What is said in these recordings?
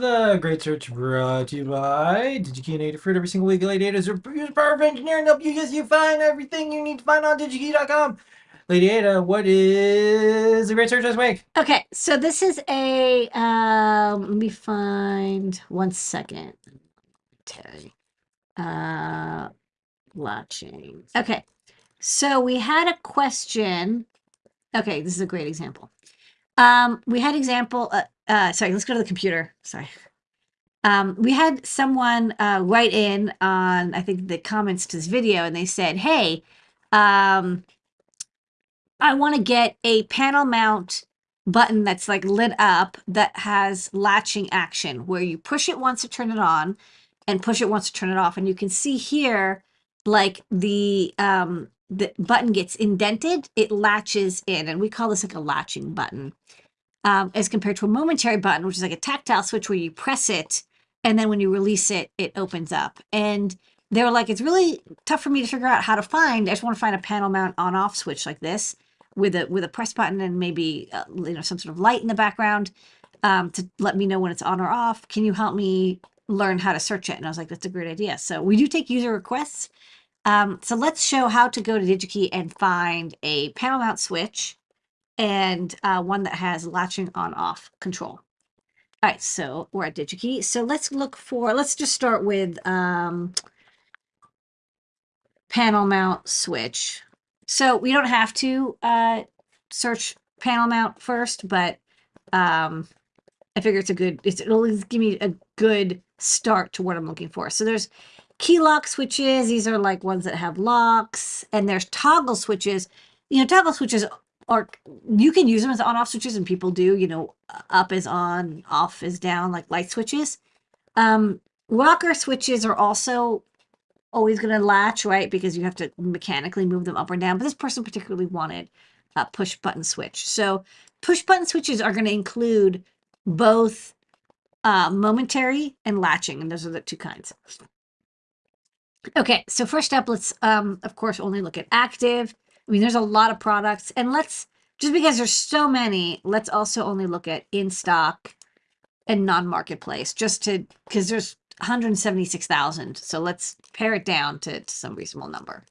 The Great Search brought to you by DigiKey and Adafruit. Every single week, Lady Ada is the power of engineering help you guys you find everything you need to find on digikey.com. Lady Ada, what is the Great Search this week? Okay, so this is a, um, let me find one second. Terry. Uh, latching. Okay, so we had a question. Okay, this is a great example. Um, we had example, uh, uh, sorry, let's go to the computer. Sorry. Um, we had someone uh, write in on, I think, the comments to this video, and they said, hey, um, I want to get a panel mount button that's like lit up that has latching action where you push it once to turn it on and push it once to turn it off. And you can see here, like the, um, the button gets indented, it latches in. And we call this like a latching button um, as compared to a momentary button, which is like a tactile switch where you press it and then when you release it, it opens up. And they were like, it's really tough for me to figure out how to find. I just want to find a panel mount on off switch like this with a with a press button and maybe uh, you know some sort of light in the background um, to let me know when it's on or off. Can you help me learn how to search it? And I was like, that's a great idea. So we do take user requests. Um, so let's show how to go to DigiKey and find a panel mount switch and uh, one that has latching on off control. All right, so we're at DigiKey. So let's look for, let's just start with um, panel mount switch. So we don't have to uh, search panel mount first, but um, I figure it's a good, it's, it'll give me a good start to what I'm looking for. So there's key lock switches. These are like ones that have locks and there's toggle switches. You know, toggle switches or you can use them as on-off switches and people do, you know, up is on, off is down, like light switches. Um, rocker switches are also always going to latch, right? Because you have to mechanically move them up or down. But this person particularly wanted a push button switch. So push button switches are going to include both uh, momentary and latching. And those are the two kinds. Okay, so first up, let's, um, of course, only look at active. I mean, there's a lot of products and let's, just because there's so many, let's also only look at in stock and non-marketplace just to, because there's 176,000. So let's pare it down to, to, some reasonable number.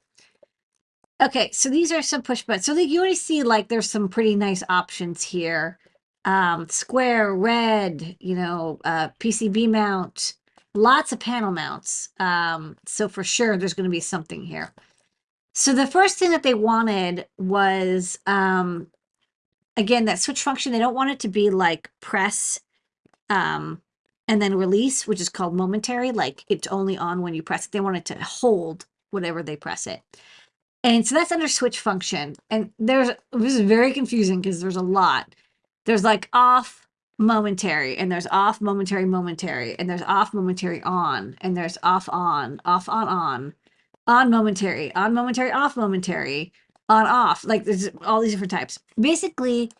Okay, so these are some push buttons. So you already see like there's some pretty nice options here. Um, square, red, you know, uh, PCB mount, lots of panel mounts. Um, so for sure there's going to be something here. So the first thing that they wanted was, um, again, that switch function. They don't want it to be like press um, and then release, which is called momentary. Like it's only on when you press it. They want it to hold whatever they press it. And so that's under switch function. And there's, this is very confusing because there's a lot. There's like off momentary and there's off momentary momentary and there's off momentary on and there's off on, off on on on momentary, on momentary, off momentary, on off. Like there's all these different types. Basically,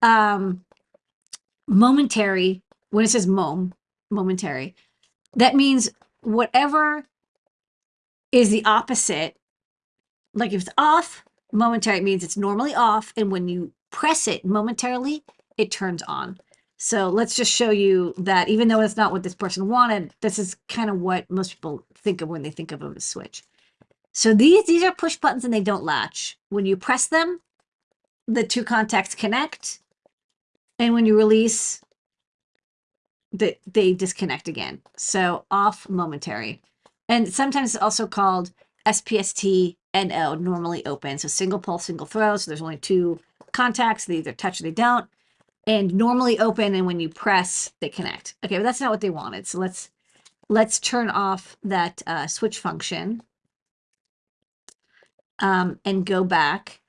um, momentary, when it says mom, momentary, that means whatever is the opposite. Like if it's off, momentary it means it's normally off. And when you press it momentarily, it turns on. So let's just show you that even though it's not what this person wanted, this is kind of what most people think of when they think of a switch. So these, these are push buttons and they don't latch. When you press them, the two contacts connect. And when you release, the, they disconnect again. So off momentary. And sometimes it's also called SPST NO, normally open. So single pulse, single throw. So there's only two contacts. They either touch or they don't. And normally open, and when you press, they connect. Okay, but that's not what they wanted. So let's let's turn off that uh, switch function um, and go back.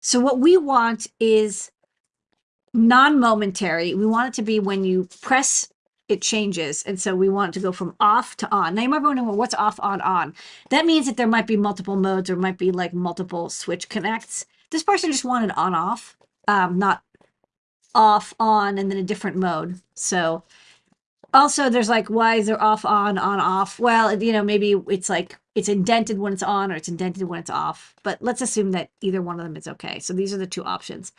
So what we want is non-momentary. We want it to be when you press, it changes. And so we want to go from off to on. Now you might be wondering, well, what's off, on, on? That means that there might be multiple modes or might be like multiple switch connects. This person just wanted on, off, um, not off, on, and then a different mode. So also there's like, why is there off, on, on, off? Well, you know, maybe it's like it's indented when it's on or it's indented when it's off. But let's assume that either one of them is okay. So these are the two options.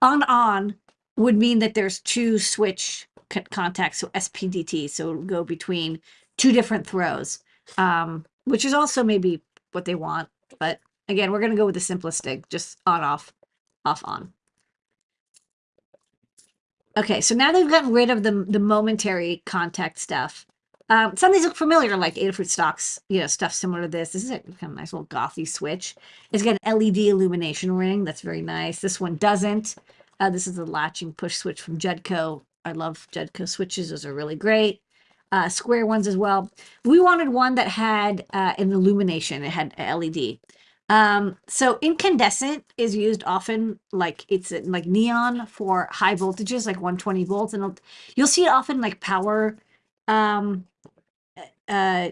On on would mean that there's two switch contacts, so SPDT. So go between two different throws, um, which is also maybe what they want. But again, we're going to go with the simplest simplistic, just on, off, off, on. Okay, so now they've gotten rid of the the momentary contact stuff. Um, some of these look familiar, like Adafruit stocks, you know, stuff similar to this. This is a kind of nice little gothy switch. It's got an LED illumination ring. That's very nice. This one doesn't. Uh, this is a latching push switch from Judco. I love Judco switches. Those are really great. Uh, square ones as well. We wanted one that had uh, an illumination. It had LED. Um, so incandescent is used often, like it's uh, like neon for high voltages, like 120 volts, and you'll see it often like power um, uh,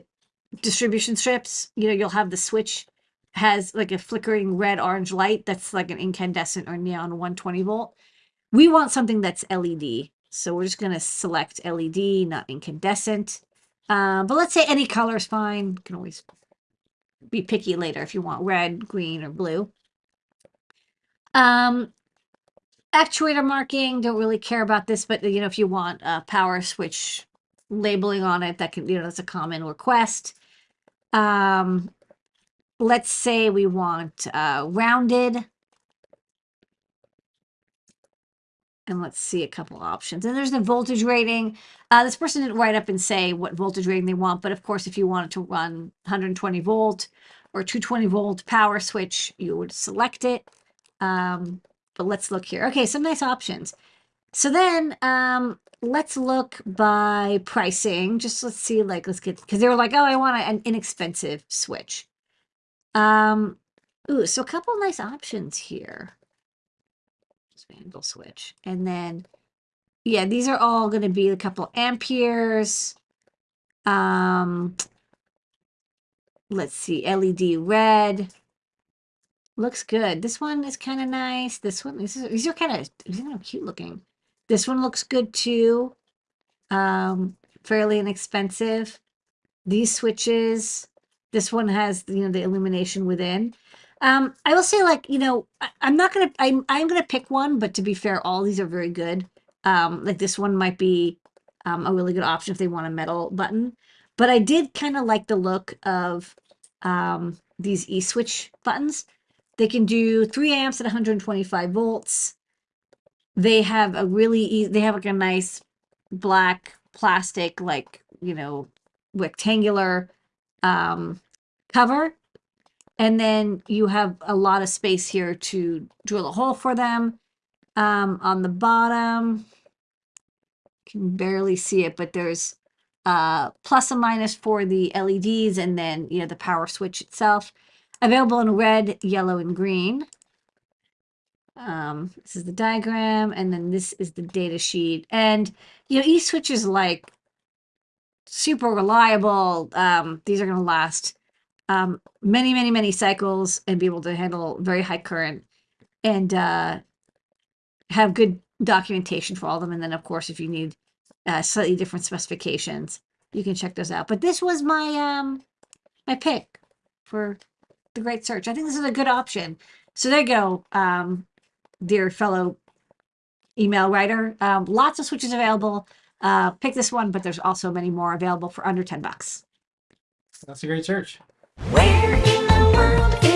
distribution strips. You know, you'll have the switch has like a flickering red orange light that's like an incandescent or neon 120 volt. We want something that's LED, so we're just gonna select LED, not incandescent. Um, but let's say any color is fine. You can always be picky later if you want red, green, or blue. Um, actuator marking, don't really care about this, but you know, if you want a power switch labeling on it, that can, you know, that's a common request. Um, let's say we want uh, rounded. And let's see a couple options. And there's the voltage rating. Uh, this person didn't write up and say what voltage rating they want, but of course, if you wanted to run 120 volt or 220 volt power switch, you would select it. Um, but let's look here. Okay, some nice options. So then um, let's look by pricing. Just let's see, like, let's get, because they were like, oh, I want an inexpensive switch. Um, ooh, so a couple nice options here. Vandal switch. And then, yeah, these are all going to be a couple amperes. Um, let's see, LED red. Looks good. This one is kind of nice. This one, this is, these are kind of, these are kind of cute looking. This one looks good too. Um, fairly inexpensive. These switches, this one has, you know, the illumination within. Um, I will say, like, you know, I, I'm not gonna, I'm, I'm gonna pick one, but to be fair, all these are very good. Um, like this one might be um, a really good option if they want a metal button. But I did kind of like the look of um, these e-switch buttons. They can do three amps at 125 volts. They have a really, e they have like a nice black plastic, like, you know, rectangular um, cover and then you have a lot of space here to drill a hole for them. Um, on the bottom, can barely see it, but there's uh, plus and minus for the LEDs and then, you know, the power switch itself. Available in red, yellow, and green. Um, this is the diagram, and then this is the data sheet. And, you know, eSwitch is like super reliable. Um, these are going to last um, many, many, many cycles and be able to handle very high current and uh, have good documentation for all of them. And then, of course, if you need uh, slightly different specifications, you can check those out. But this was my um, my pick for the Great Search. I think this is a good option. So there you go, um, dear fellow email writer. Um, lots of switches available. Uh, pick this one, but there's also many more available for under 10 bucks. That's a great search. Where in the world